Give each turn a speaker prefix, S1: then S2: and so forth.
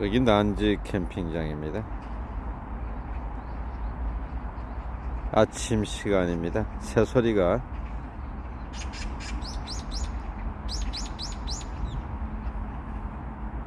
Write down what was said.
S1: 여기 난지 캠핑장입니다. 아침 시간입니다. 새소리가